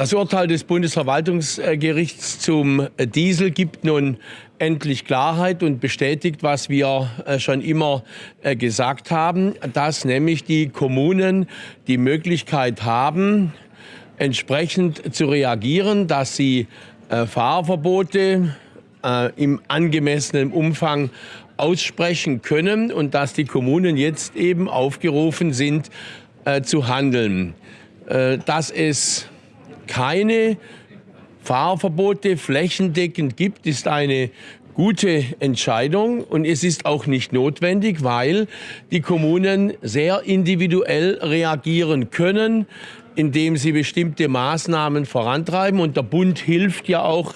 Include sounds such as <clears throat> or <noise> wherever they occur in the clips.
Das Urteil des Bundesverwaltungsgerichts zum Diesel gibt nun endlich Klarheit und bestätigt, was wir äh, schon immer äh, gesagt haben, dass nämlich die Kommunen die Möglichkeit haben, entsprechend zu reagieren, dass sie äh, Fahrverbote im angemessenen Umfang aussprechen können und dass die Kommunen jetzt eben aufgerufen sind zu handeln. dass es keine Fahrverbote flächendeckend gibt, ist eine gute Entscheidung und es ist auch nicht notwendig, weil die Kommunen sehr individuell reagieren können, indem sie bestimmte Maßnahmen vorantreiben. Und der Bund hilft ja auch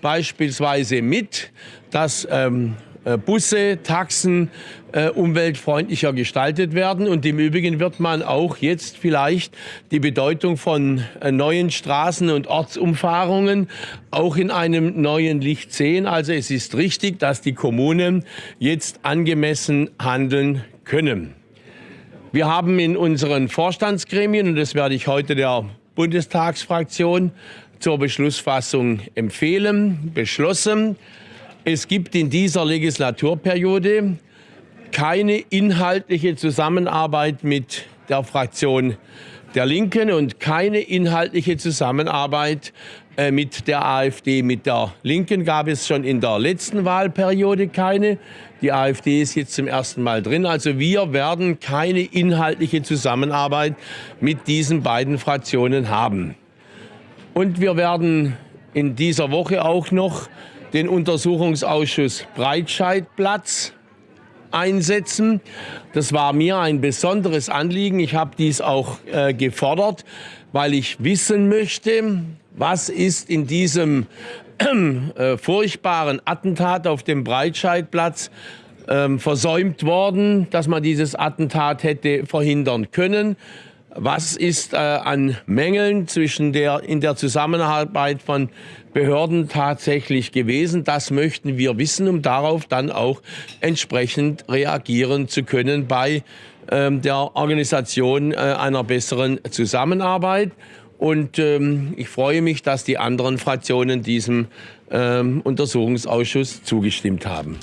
beispielsweise mit, dass ähm, äh, Busse, Taxen äh, umweltfreundlicher gestaltet werden. Und im Übrigen wird man auch jetzt vielleicht die Bedeutung von äh, neuen Straßen und Ortsumfahrungen auch in einem neuen Licht sehen. Also es ist richtig, dass die Kommunen jetzt angemessen handeln können. Wir haben in unseren Vorstandsgremien, und das werde ich heute der Bundestagsfraktion zur Beschlussfassung empfehlen, beschlossen, es gibt in dieser Legislaturperiode keine inhaltliche Zusammenarbeit mit der Fraktion der Linken und keine inhaltliche Zusammenarbeit äh, mit der AfD. Mit der Linken gab es schon in der letzten Wahlperiode keine. Die AfD ist jetzt zum ersten Mal drin. Also wir werden keine inhaltliche Zusammenarbeit mit diesen beiden Fraktionen haben. Und wir werden in dieser Woche auch noch den Untersuchungsausschuss Breitscheidplatz einsetzen. Das war mir ein besonderes Anliegen. Ich habe dies auch äh, gefordert, weil ich wissen möchte, was ist in diesem <clears throat> äh, furchtbaren Attentat auf dem Breitscheidplatz äh, versäumt worden, dass man dieses Attentat hätte verhindern können. Was ist äh, an Mängeln zwischen der, in der Zusammenarbeit von Behörden tatsächlich gewesen? Das möchten wir wissen, um darauf dann auch entsprechend reagieren zu können bei ähm, der Organisation äh, einer besseren Zusammenarbeit. Und ähm, ich freue mich, dass die anderen Fraktionen diesem ähm, Untersuchungsausschuss zugestimmt haben.